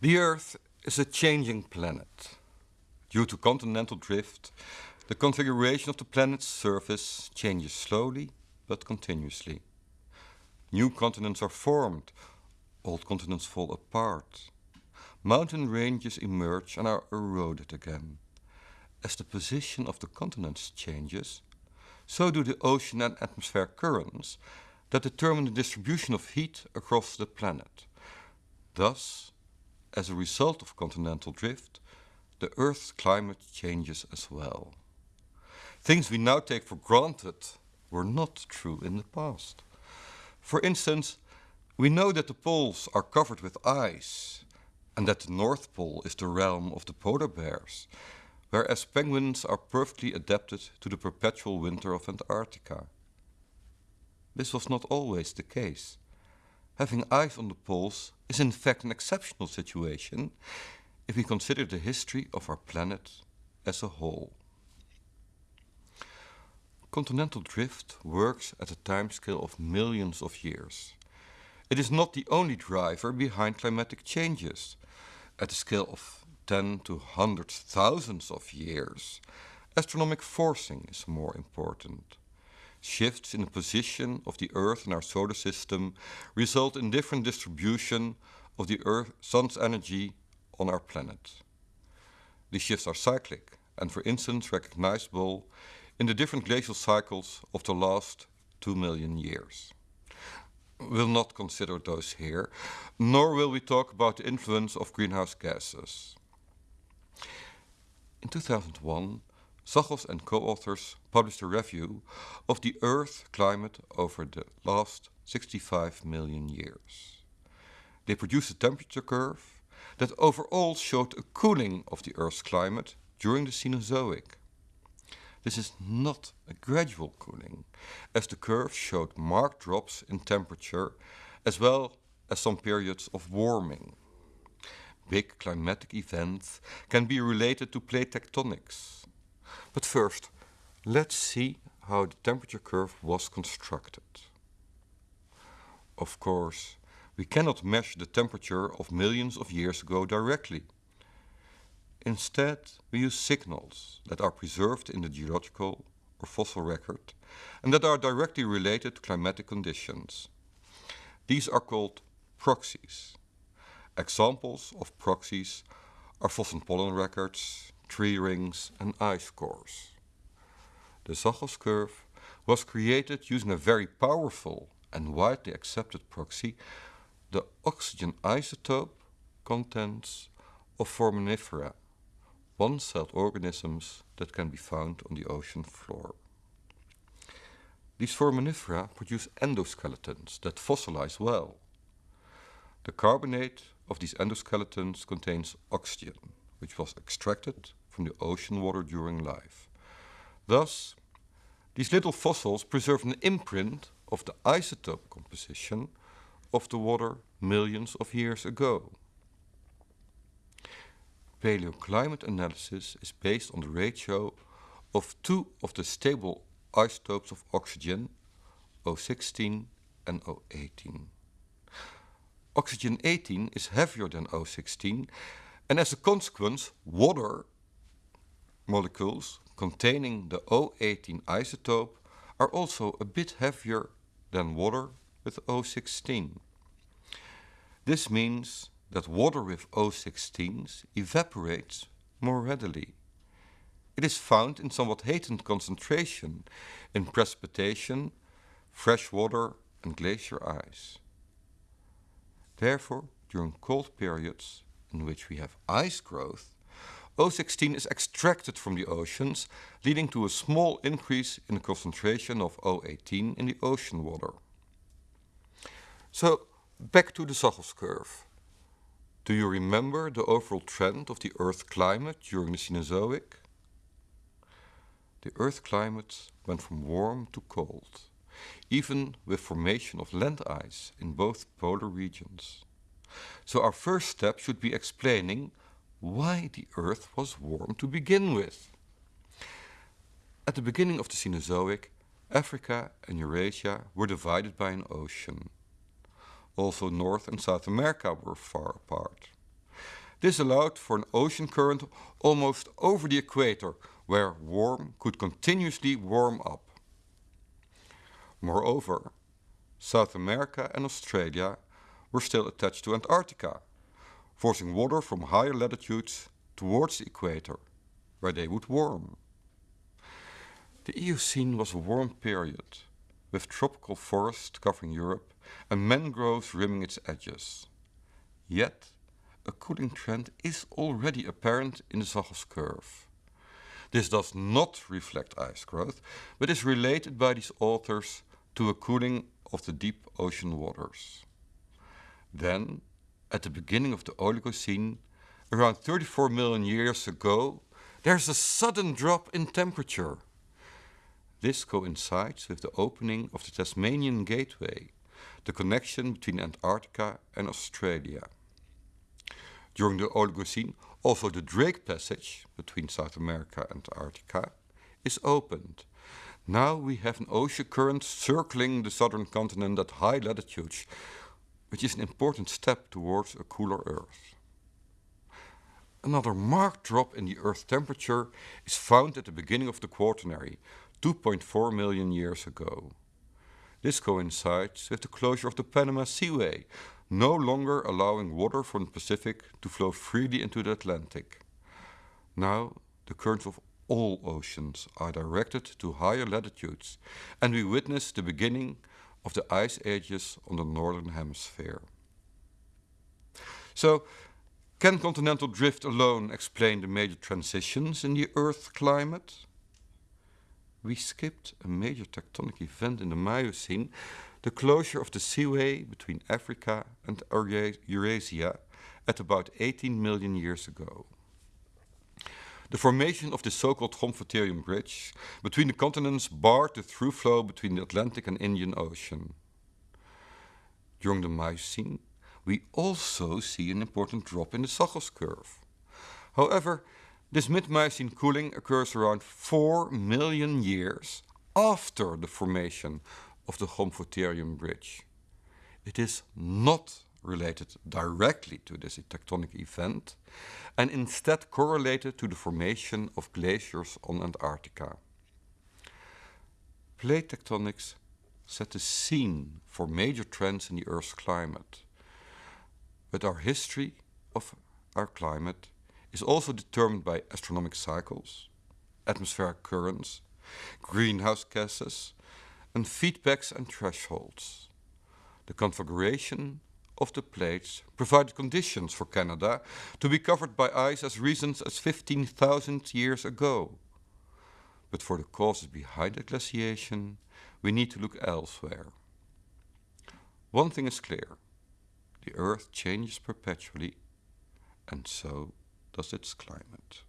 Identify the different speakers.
Speaker 1: The Earth is a changing planet. Due to continental drift, the configuration of the planet's surface changes slowly but continuously. New continents are formed, old continents fall apart. Mountain ranges emerge and are eroded again. As the position of the continents changes, so do the ocean and atmosphere currents that determine the distribution of heat across the planet. Thus, as a result of continental drift, the Earth's climate changes as well. Things we now take for granted were not true in the past. For instance, we know that the poles are covered with ice and that the North Pole is the realm of the polar bears, whereas penguins are perfectly adapted to the perpetual winter of Antarctica. This was not always the case. Having ice on the poles is in fact an exceptional situation if we consider the history of our planet as a whole. Continental drift works at a timescale of millions of years. It is not the only driver behind climatic changes. At a scale of 10 to hundreds thousands of years, astronomic forcing is more important. Shifts in the position of the Earth in our solar system result in different distribution of the Earth, Sun's energy on our planet. These shifts are cyclic and for instance recognizable in the different glacial cycles of the last two million years. We'll not consider those here, nor will we talk about the influence of greenhouse gases. In 2001, Zachos and co-authors published a review of the Earth climate over the last 65 million years. They produced a temperature curve that overall showed a cooling of the Earth's climate during the Cenozoic. This is not a gradual cooling, as the curve showed marked drops in temperature as well as some periods of warming. Big climatic events can be related to plate tectonics. But first, let's see how the temperature curve was constructed. Of course, we cannot measure the temperature of millions of years ago directly. Instead, we use signals that are preserved in the geological or fossil record and that are directly related to climatic conditions. These are called proxies. Examples of proxies are fossil pollen records, tree rings and ice cores. The Zachos curve was created using a very powerful and widely accepted proxy, the oxygen isotope contents of foraminifera one-celled organisms that can be found on the ocean floor. These foraminifera produce endoskeletons that fossilize well. The carbonate of these endoskeletons contains oxygen, which was extracted from the ocean water during life. Thus, these little fossils preserve an imprint of the isotope composition of the water millions of years ago paleoclimate analysis is based on the ratio of two of the stable isotopes of oxygen, O16 and O18. Oxygen 18 is heavier than O16 and as a consequence water molecules containing the O18 isotope are also a bit heavier than water with O16. This means that water with O16s evaporates more readily. It is found in somewhat heightened concentration in precipitation, fresh water and glacier ice. Therefore, during cold periods in which we have ice growth, O16 is extracted from the oceans, leading to a small increase in the concentration of O18 in the ocean water. So, back to the Zachos curve. Do you remember the overall trend of the Earth climate during the Cenozoic? The Earth climate went from warm to cold, even with formation of land ice in both polar regions. So our first step should be explaining why the Earth was warm to begin with. At the beginning of the Cenozoic, Africa and Eurasia were divided by an ocean. Also North and South America were far apart. This allowed for an ocean current almost over the equator, where warm could continuously warm up. Moreover, South America and Australia were still attached to Antarctica, forcing water from higher latitudes towards the equator, where they would warm. The Eocene was a warm period, with tropical forests covering Europe and mangroves rimming its edges. Yet, a cooling trend is already apparent in the Zachos curve. This does not reflect ice growth, but is related by these authors to a cooling of the deep ocean waters. Then, at the beginning of the Oligocene, around 34 million years ago, there's a sudden drop in temperature. This coincides with the opening of the Tasmanian Gateway, the connection between Antarctica and Australia. During the Oligocene, also the Drake Passage between South America and Antarctica is opened. Now we have an ocean current circling the southern continent at high latitudes, which is an important step towards a cooler Earth. Another marked drop in the Earth temperature is found at the beginning of the Quaternary, 2.4 million years ago. This coincides with the closure of the Panama Seaway, no longer allowing water from the Pacific to flow freely into the Atlantic. Now, the currents of all oceans are directed to higher latitudes, and we witness the beginning of the ice ages on the northern hemisphere. So, can continental drift alone explain the major transitions in the Earth's climate? We skipped a major tectonic event in the Miocene the closure of the seaway between Africa and Eurasia at about 18 million years ago. The formation of the so-called Gomphotherium Bridge between the continents barred the through flow between the Atlantic and Indian Ocean. During the Miocene, we also see an important drop in the Zachos curve. However, this mid-Miocene cooling occurs around 4 million years after the formation of the Gomphotherium Bridge. It is not related directly to this tectonic event and instead correlated to the formation of glaciers on Antarctica. Plate tectonics set the scene for major trends in the Earth's climate. But our history of our climate is also determined by astronomic cycles, atmospheric currents, greenhouse gases, and feedbacks and thresholds. The configuration of the plates provided conditions for Canada to be covered by ice as recent as 15,000 years ago. But for the causes behind the glaciation, we need to look elsewhere. One thing is clear. The Earth changes perpetually, and so does its climate.